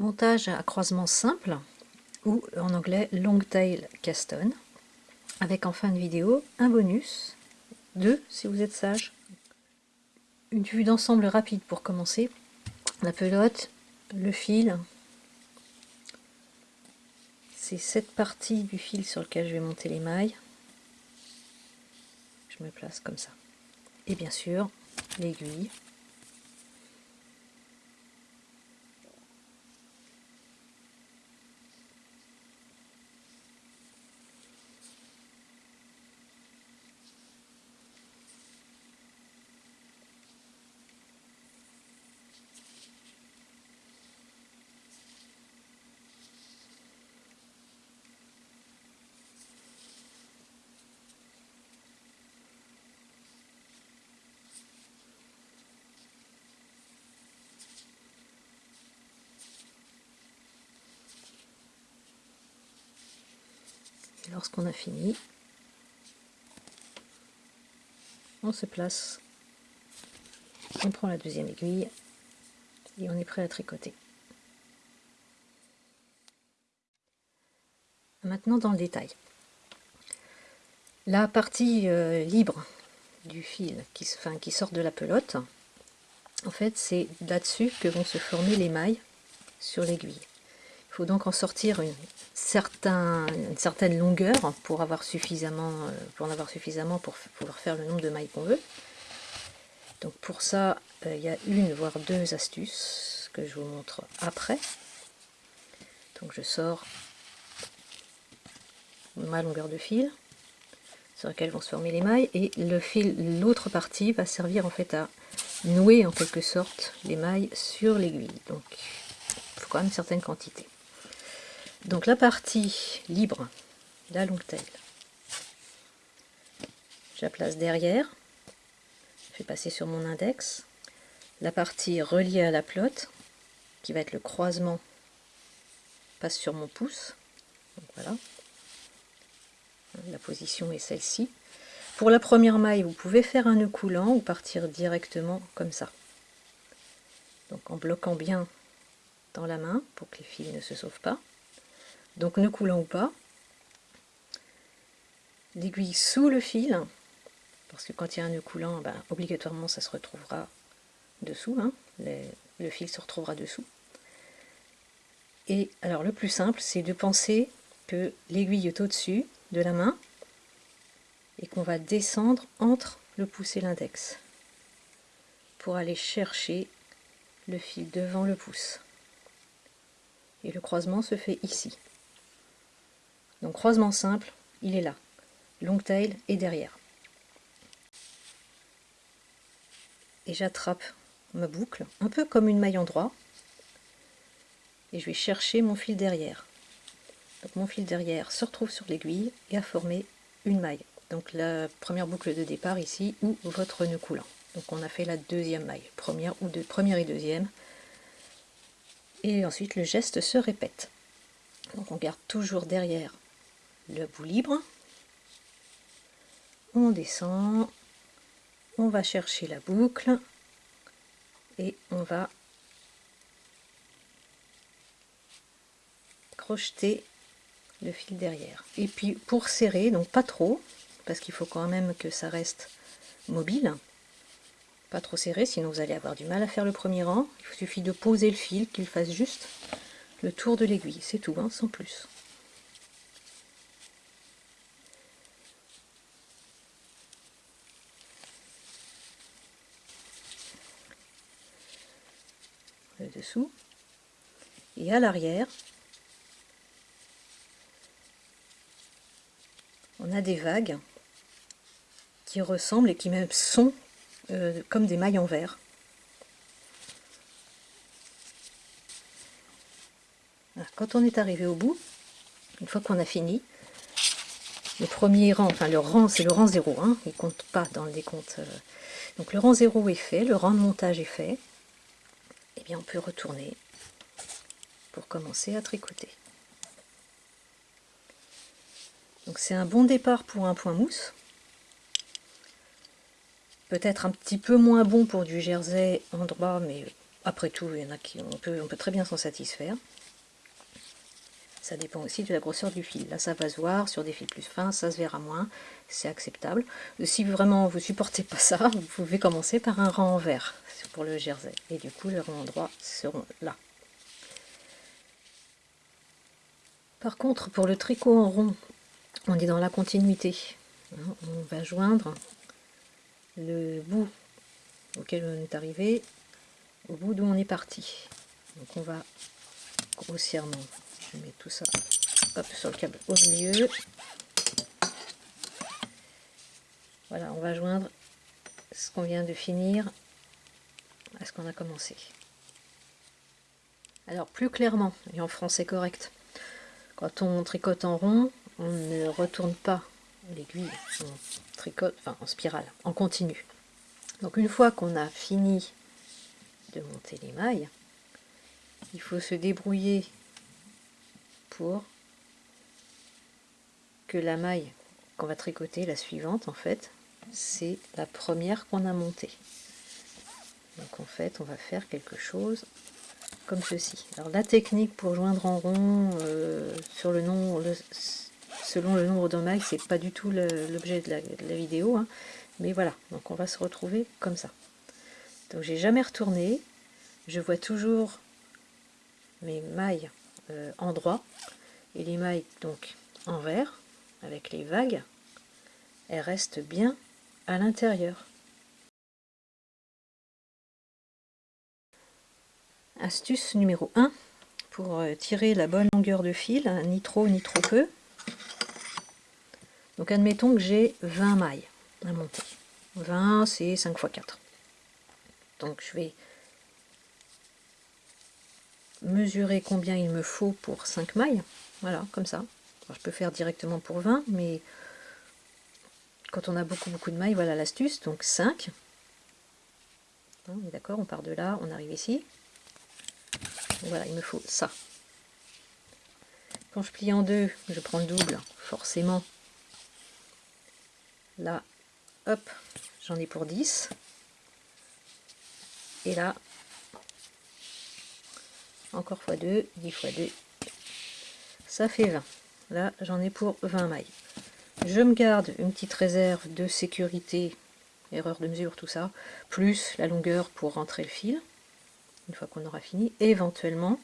Montage à croisement simple, ou en anglais long tail caston, avec en fin de vidéo un bonus, deux si vous êtes sage. Une vue d'ensemble rapide pour commencer, la pelote, le fil, c'est cette partie du fil sur lequel je vais monter les mailles. Je me place comme ça. Et bien sûr, l'aiguille. Lorsqu'on a fini, on se place, on prend la deuxième aiguille et on est prêt à tricoter. Maintenant dans le détail. La partie euh, libre du fil qui, qui sort de la pelote, en fait c'est là-dessus que vont se former les mailles sur l'aiguille. Il faut donc en sortir une, certaine longueur pour, avoir suffisamment, euh, pour en avoir suffisamment pour pouvoir faire le nombre de mailles qu'on veut. Donc pour ça, euh, il y a une voire deux astuces que je vous montre après. Donc je sors ma longueur de fil sur laquelle vont se former les mailles et le fil, l'autre partie va servir en fait à nouer en quelque sorte les mailles sur l'aiguille. Donc il faut quand même une certaine quantité. Donc la partie libre, la longue tail, je la place derrière, je vais passer sur mon index. La partie reliée à la plotte, qui va être le croisement, passe sur mon pouce. Voilà. La position est celle-ci. Pour la première maille, vous pouvez faire un nœud coulant ou partir directement comme ça. Donc en bloquant bien dans la main pour que les fils ne se sauvent pas donc ne coulant ou pas. L'aiguille sous le fil, parce que quand il y a un nœud coulant, ben, obligatoirement ça se retrouvera dessous, hein. le fil se retrouvera dessous. Et alors le plus simple, c'est de penser que l'aiguille est au-dessus de la main et qu'on va descendre entre le pouce et l'index pour aller chercher le fil devant le pouce. Et le croisement se fait ici. Donc croisement simple, il est là. Long tail et derrière. Et j'attrape ma boucle, un peu comme une maille en droit. Et je vais chercher mon fil derrière. Mon fil derrière se retrouve sur l'aiguille et a formé une maille. Donc la première boucle de départ ici ou votre nœud coulant. Donc on a fait la deuxième maille, première ou deux, première et deuxième. Et ensuite le geste se répète. Donc on garde toujours derrière le bout libre. On descend, on va chercher la boucle et on va crocheter le fil derrière. Et puis pour serrer, donc pas trop, parce qu'il faut quand même que ça reste mobile, pas trop serré, sinon vous allez avoir du mal à faire le premier rang. Il suffit de poser le fil, qu'il fasse juste le tour de l'aiguille, c'est tout, hein, sans plus. Dessous et à l'arrière on a des vagues qui ressemblent et qui même sont euh, comme des mailles en verre quand on est arrivé au bout une fois qu'on a fini le premier rang, enfin le rang c'est le rang 0, hein, il compte pas dans le décompte. Euh. donc le rang 0 est fait, le rang de montage est fait et eh bien on peut retourner pour commencer à tricoter. Donc c'est un bon départ pour un point mousse. Peut-être un petit peu moins bon pour du jersey en droit, mais après tout, il y en a qui on peut, on peut très bien s'en satisfaire. Ça dépend aussi de la grosseur du fil. Là, ça va se voir sur des fils plus fins, ça se verra moins, c'est acceptable. Si vraiment vous supportez pas ça, vous pouvez commencer par un rang en vert pour le jersey. Et du coup, les rangs droits seront là. Par contre, pour le tricot en rond, on est dans la continuité. On va joindre le bout auquel on est arrivé au bout d'où on est parti. Donc on va grossièrement, je mets tout ça hop, sur le câble au milieu. Voilà, on va joindre ce qu'on vient de finir à ce qu'on a commencé. Alors plus clairement, et en français correct, quand on tricote en rond, on ne retourne pas l'aiguille, on tricote, en spirale, en continu. Donc une fois qu'on a fini de monter les mailles, il faut se débrouiller que la maille qu'on va tricoter, la suivante en fait, c'est la première qu'on a montée. Donc en fait, on va faire quelque chose comme ceci. Alors la technique pour joindre en rond euh, sur le nom, selon le nombre de mailles, c'est pas du tout l'objet de, la, vidéo, hein. mais voilà. Donc on va se retrouver comme ça. Donc j'ai jamais retourné, je vois toujours mes mailles euh, en droit et les mailles donc en vert avec les vagues, elles restent bien à l'intérieur. Astuce numéro 1 pour euh, tirer la bonne longueur de fil, hein, ni trop ni trop peu. Donc admettons que j'ai 20 mailles à monter. 20 c'est 5 x 4. Donc je vais mesurer combien il me faut pour 5 mailles. Voilà, comme ça. je peux faire directement pour 20, mais quand on a beaucoup beaucoup de mailles, voilà l'astuce. Donc 5. Hein, on est d'accord, on part de là, on arrive ici. Voilà, il me faut ça. Quand je plie en deux, je prends le double, forcément. Là, hop, j'en ai pour 10. Et là, encore x2, 10 x 2, ça fait 20. Là, j'en ai pour 20 mailles. Je me garde une petite réserve de sécurité, erreur de mesure, tout ça, plus la longueur pour rentrer le fil une fois qu'on aura fini, éventuellement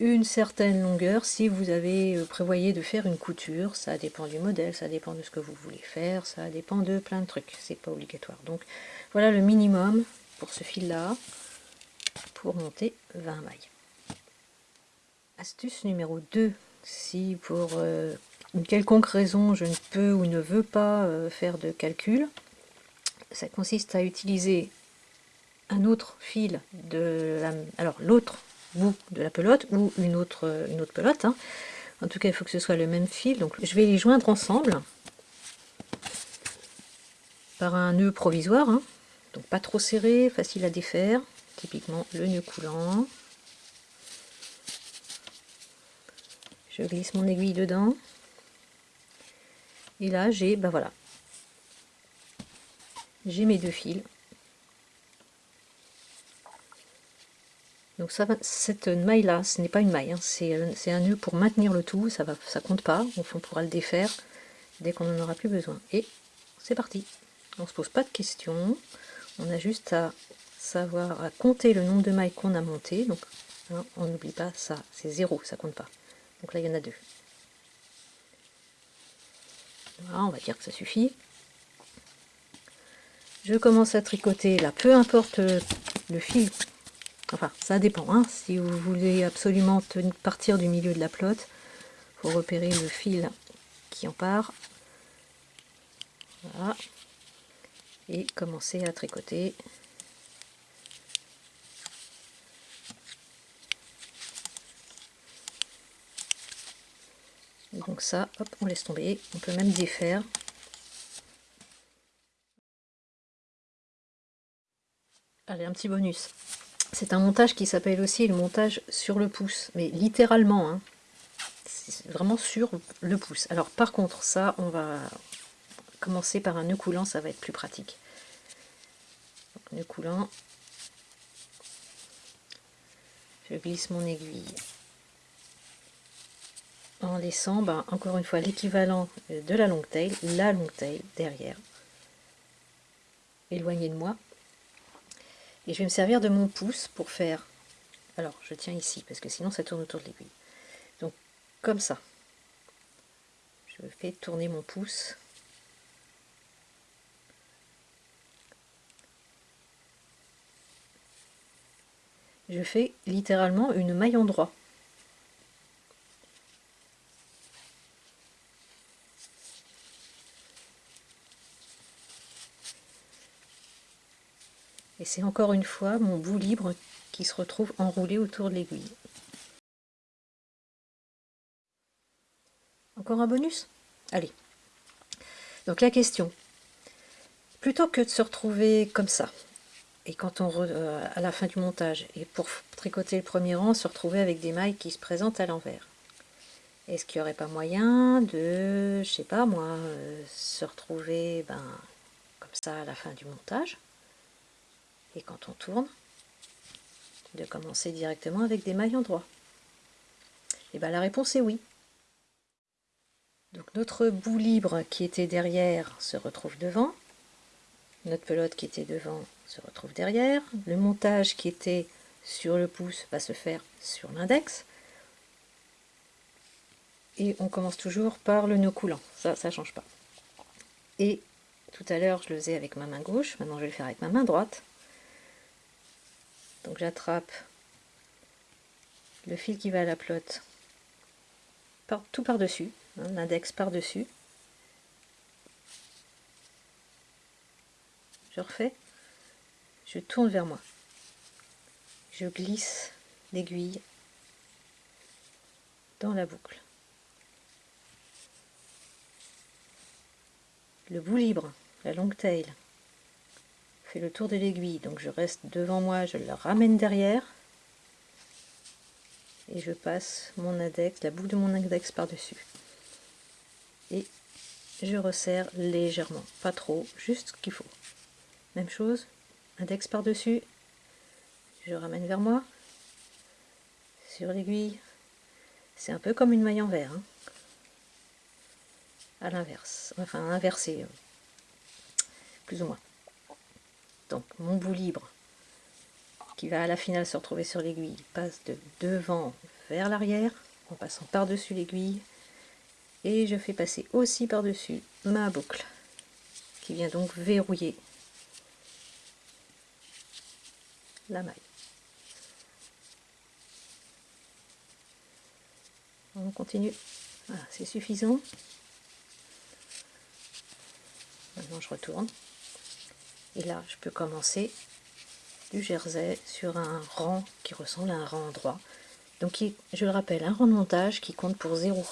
une certaine longueur si vous avez euh, prévoyé de faire une couture, ça dépend du modèle, ça dépend de ce que vous voulez faire, ça dépend de plein de trucs, c'est pas obligatoire. Donc voilà le minimum pour ce fil là monter 20 mailles. Astuce numéro 2, si pour euh, une quelconque raison je ne peux ou ne veux pas euh, faire de calcul, ça consiste à utiliser un autre fil de la, alors l'autre bout de la pelote ou une autre, une autre pelote. Hein. En tout cas, il faut que ce soit le même fil. Donc, je vais les joindre ensemble par un nœud provisoire. Hein. Donc, pas trop serré, facile à défaire. Typiquement, le nœud coulant. Je glisse mon aiguille dedans. Et là, j'ai, ben voilà, j'ai mes deux fils Donc ça, cette maille-là, ce n'est pas une maille, hein. c'est un nœud pour maintenir le tout, ça ne ça compte pas, on pourra le défaire dès qu'on n'en aura plus besoin. Et c'est parti On ne se pose pas de questions, on a juste à savoir, à compter le nombre de mailles qu'on a monté, donc hein, on n'oublie pas ça, c'est zéro, ça compte pas. Donc là il y en a deux. Voilà, on va dire que ça suffit. Je commence à tricoter là, peu importe le fil Enfin, ça dépend. Hein. Si vous voulez absolument partir du milieu de la plotte, faut repérer le fil qui en part. Voilà. Et commencer à tricoter. Donc ça, hop, on laisse tomber. On peut même défaire. Allez, un petit bonus. C'est un montage qui s'appelle aussi le montage sur le pouce, mais littéralement, hein. c'est vraiment sur le pouce. Alors par contre, ça, on va commencer par un nœud coulant, ça va être plus pratique. nœud coulant, je glisse mon aiguille en laissant ben, encore une fois l'équivalent de la longue taille, la longue taille derrière, éloigné de moi. Et je vais me servir de mon pouce pour faire, alors je tiens ici parce que sinon ça tourne autour de l'aiguille. Donc comme ça, je fais tourner mon pouce. Je fais littéralement une maille en droit. Et c'est encore une fois mon bout libre qui se retrouve enroulé autour de l'aiguille. Encore un bonus? Allez. Donc la question, plutôt que de se retrouver comme ça, et quand on euh, à la fin du montage, et pour tricoter le premier rang, se retrouver avec des mailles qui se présentent à l'envers, est-ce qu'il n'y aurait pas moyen de, je sais pas moi, euh, se retrouver ben, comme ça à la fin du montage? Et quand on tourne, de commencer directement avec des mailles en droit Et bien la réponse est oui. Donc notre bout libre qui était derrière se retrouve devant, notre pelote qui était devant se retrouve derrière, le montage qui était sur le pouce va se faire sur l'index, et on commence toujours par le nœud coulant, ça, ça change pas. Et tout à l'heure, je le faisais avec ma main gauche, maintenant je vais le faire avec ma main droite. Donc j'attrape le fil qui va à la plotte par, tout par-dessus, hein, l'index par-dessus. Je refais, je tourne vers moi. Je glisse l'aiguille dans la boucle. Le bout libre, la longue taille, le tour de l'aiguille, donc je reste devant moi, je le ramène derrière, et je passe mon index, la boucle de mon index par-dessus. Et je resserre légèrement, pas trop, juste ce qu'il faut. Même chose, index par-dessus, je ramène vers moi, sur l'aiguille, c'est un peu comme une maille en verre, hein. à l'inverse, enfin inversé, euh, plus ou moins donc mon bout libre qui va à la finale se retrouver sur l'aiguille passe de devant vers l'arrière en passant par-dessus l'aiguille et je fais passer aussi par-dessus ma boucle qui vient donc verrouiller la maille. On continue. C'est suffisant. Maintenant je retourne. Et là, je peux commencer du jersey sur un rang qui ressemble à un rang droit. Donc, je le rappelle, un rang de montage qui compte pour 0